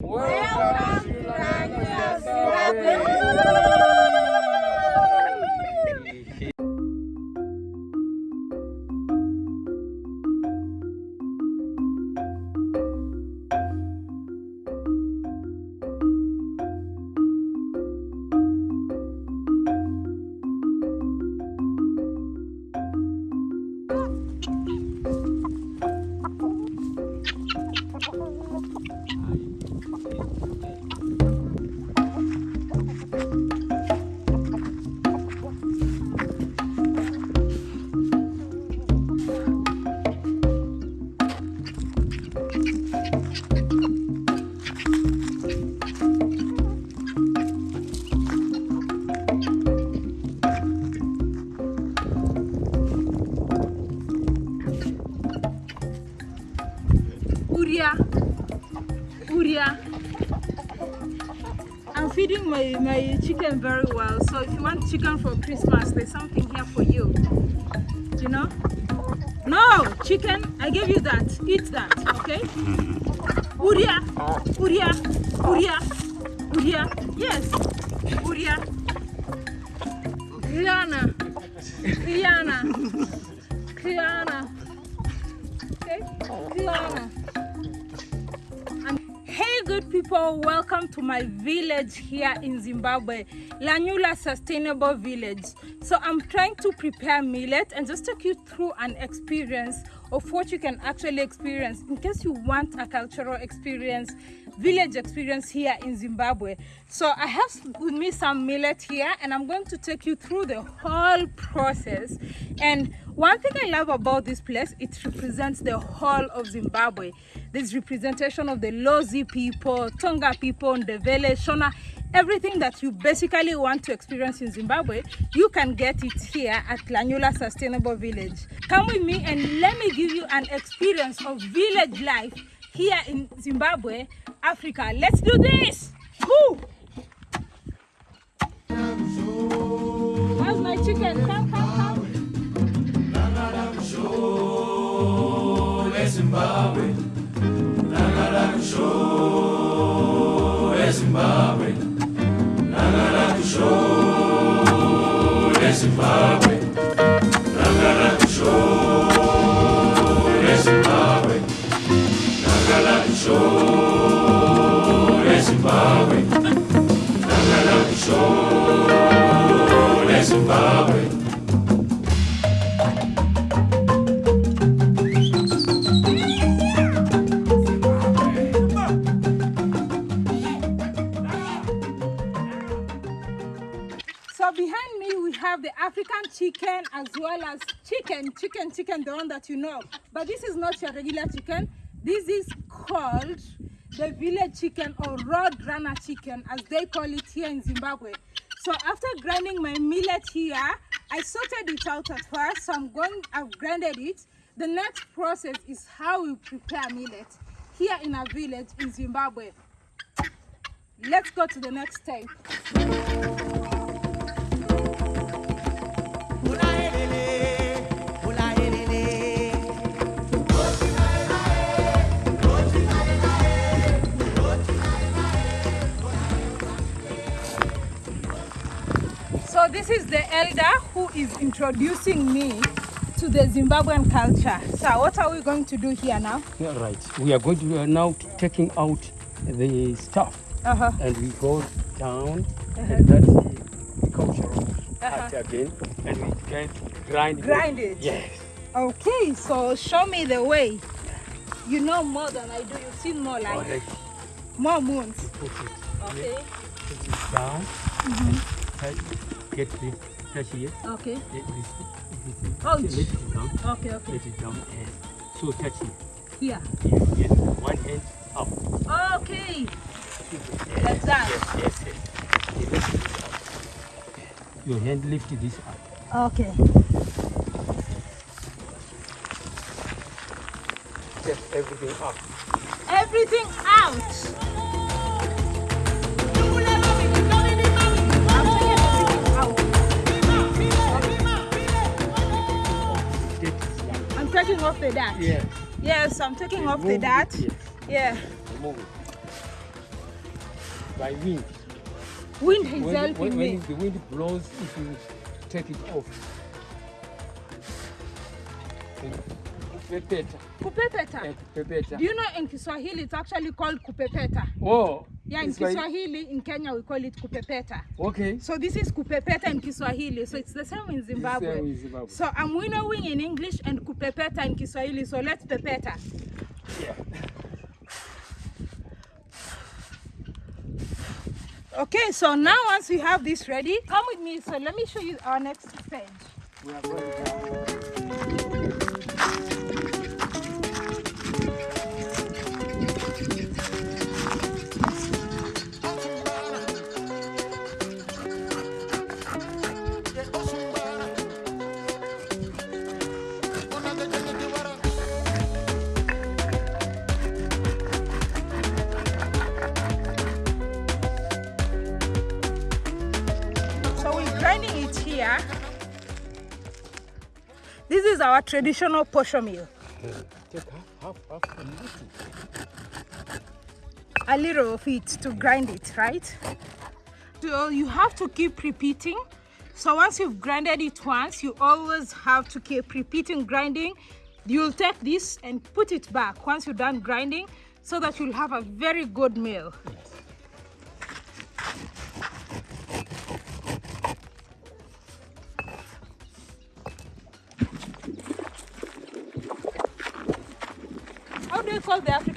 Welcome to Lanyula my, my chicken very well. So if you want chicken for Christmas, there's something here for you. You know? No, chicken, I gave you that. Eat that, okay? Uria. Uria. Uria. Uria. Yes. Uria. Rihanna. Rihanna. Rihanna. Okay? Rihanna. Good people, welcome to my village here in Zimbabwe, Lanyula Sustainable Village. So I'm trying to prepare millet and just take you through an experience of what you can actually experience in case you want a cultural experience, village experience here in Zimbabwe. So I have with me some millet here and I'm going to take you through the whole process. And one thing I love about this place, it represents the whole of Zimbabwe. There's representation of the Lozi people, Tonga people, Ndebele, Shona, everything that you basically want to experience in Zimbabwe, you can get it here at Lanyula Sustainable Village. Come with me and let me give you an experience of village life here in Zimbabwe, Africa. Let's do this! Woo! How's my chicken? Come, come, come. Zimbabwe, Nagara show Zimbabwe, Nagara show Zimbabwe, Nagara show Zimbabwe, Nagara show Zimbabwe, Nagara show Zimbabwe. As well as chicken, chicken, chicken, the one that you know. But this is not your regular chicken. This is called the village chicken or road runner chicken as they call it here in Zimbabwe. So after grinding my millet here, I sorted it out at first. So I'm going, I've grinded it. The next process is how we prepare millet here in our village in Zimbabwe. Let's go to the next step. Elder who is introducing me to the Zimbabwean culture. So what are we going to do here now? Yeah, right. We are going to we are now taking out the stuff Uh-huh. and we go down and uh-huh. that's the cultural uh-huh. part again and we can grind it. Grind it? Yes. Okay, so show me the way. You know more than I do. You've seen more like Alright. more moons. Put it, Okay. put it down mm-hmm. and get the touch here. Okay. Let this, this, Ouch. let it down. Okay, okay. Let it down and so touch it. Here. Yes, yes. One hand up. Okay. Yes, Like that? Yes, yes, yes. Okay, lift it up. Your hand lift this up. Okay. Step everything up. Everything out. Taking off the dart. Yes. Yes, I'm taking off the dart. Yes. Yeah. It. by wind. Wind is When, helping when, me. when the wind blows, if you take it off. Kupepeta. Kupepeta. Kupepeta. Do you know in Kiswahili it's actually called kupepeta? Oh, Yeah, in it's like- Kiswahili, in Kenya we call it kupepeta. Okay. So this is kupepeta in Kiswahili, so it's the same in Zimbabwe. same in Zimbabwe. So I'm winnowing in English and kupepeta in Kiswahili, so let's pepeta. Yeah. Okay, so now once we have this ready, come with me. So let me show you our next stage. So grinding it here. This is our traditional posho meal. Take half, half, half, a little of it to grind it, right? So you have to keep repeating. So once you've grinded it once, you always have to keep repeating grinding. You'll take this and put it back once you're done grinding so that you'll have a very good meal.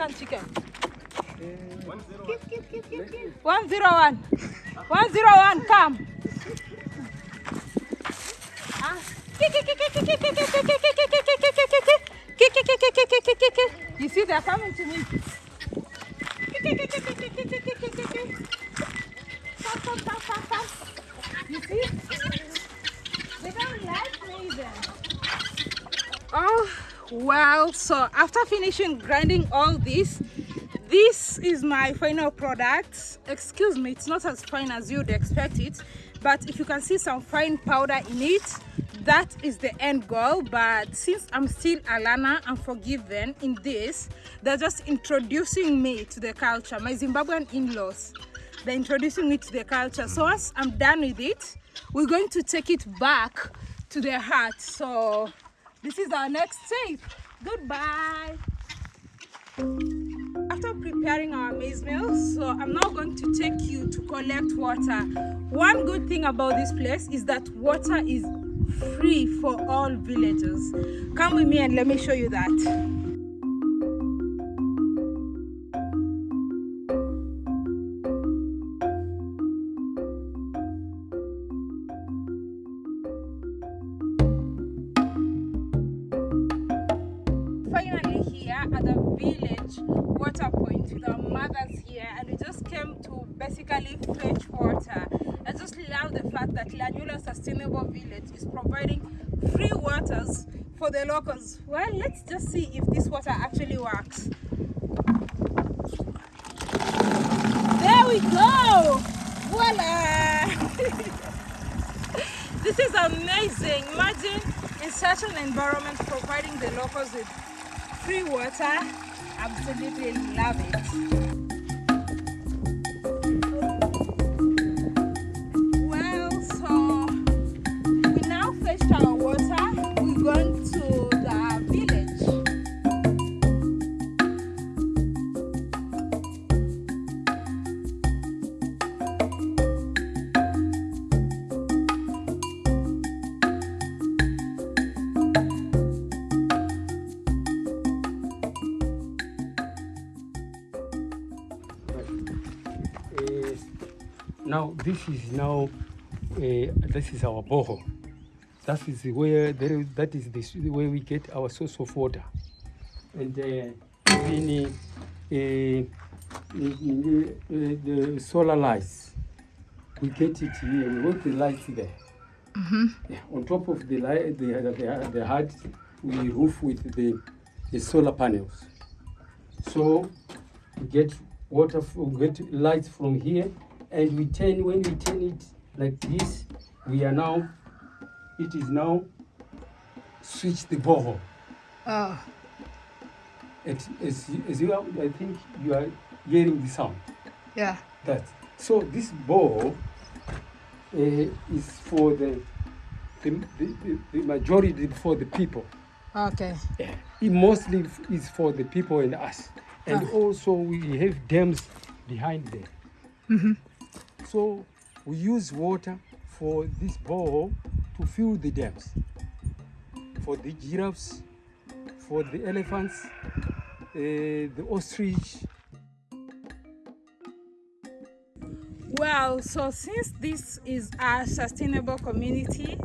African chicken? One zero one. One zero one, come. Ah. You see, they're coming to me. Come, come, come, come, come. You see? They don't like me then. Oh, well, so after finishing grinding all this, this is my final product. Excuse me, it's not as fine as you'd expect it, but if you can see some fine powder in it, that is the end goal. But since I'm still Alana, I'm forgiven in this. They're just introducing me to the culture. My Zimbabwean in-laws, they're introducing me to the culture. So once I'm done with it, we're going to take it back to their hut. So this is our next step. Goodbye. After preparing our maize meal, so I'm now going to take you to collect water. One good thing about this place is that water is free for all villagers. Come with me and let me show you that. Village water point with our mothers here and we just came to basically fetch water. I just love the fact that lanyula sustainable village is providing free waters for the locals. Well let's just see if this water actually works. There we go! Voila! This is amazing. Imagine in such an environment providing the locals with free water absolutely love it now this is now uh, this is our borehole. That is where there is, that is the, where we get our source of water, and uh, even uh, the solar lights, we get it here. We want the lights there. Yeah, on top of the light, the the, the hut, we roof with the the solar panels. So we get water, f- we get light from here, and we turn, when we turn it like this, we are now, it is now switch the borehole. oh It, as, you- as you are, I think you are hearing the sound, yeah that. So this ball uh, is for the the, the, the, majority for the people. Okay. yeah. It mostly is for the people and us. And Ah. also we have dams behind there. Mm-hmm. So we use water for this borehole to fill the dams. For the giraffes, for the elephants, uh, the ostrich. Well, so since this is a sustainable community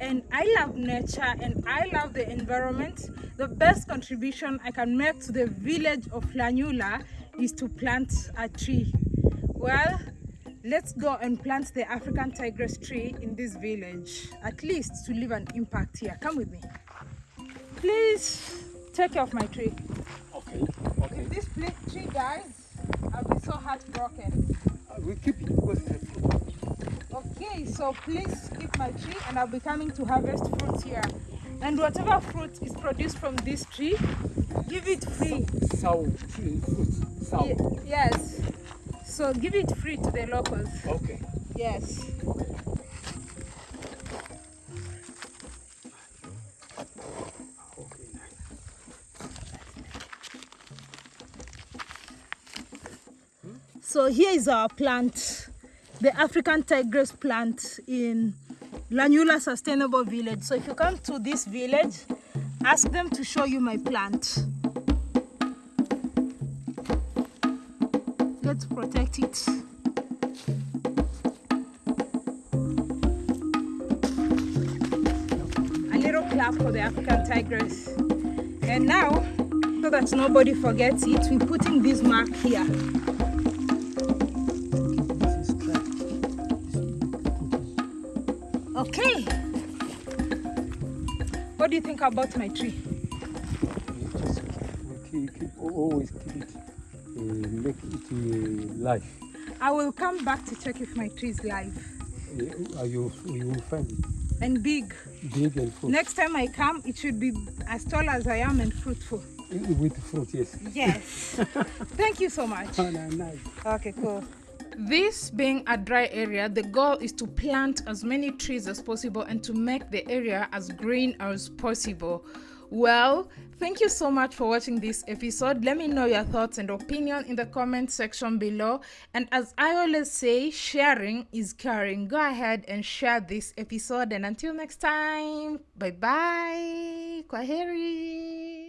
and I love nature and I love the environment, the best contribution I can make to the village of Lanyula is to plant a tree. Well, let's go and plant the African tigress tree in this village, at least to leave an impact here. Come with me. Please take care of my tree. Okay, okay. If this tree dies, I'll be so heartbroken. Uh, we keep it because it's. Okay, so please keep my tree and I'll be coming to harvest fruit here. And whatever fruit is produced from this tree, give it free. sour tree fruit. Sour. Yes. So give it free to the locals. Okay. Yes. So here is our plant, the African tigress plant in Lanyula Sustainable Village. So if you come to this village, ask them to show you my plant. Let's protect it. A little clap for the African tigress. And now, so that nobody forgets it, we're putting this mark here. Okay. What do you think about my tree? We just keep, keep always keep it, make it uh, live. I will come back to check if my tree is live Uh, you you will find it and big. big and fruit Next time I come, it should be as tall as I am and fruitful. Uh, with fruit. Yes. Yes. Thank you so much. Oh, no, nice. Okay, cool. This being a dry area, the goal is to plant as many trees as possible and to make the area as green as possible. Well, thank you so much for watching this episode. Let me know your thoughts and opinion in the comment section below. And as I always say, sharing is caring. Go ahead and share this episode. And until next time, bye bye. Kwaheri.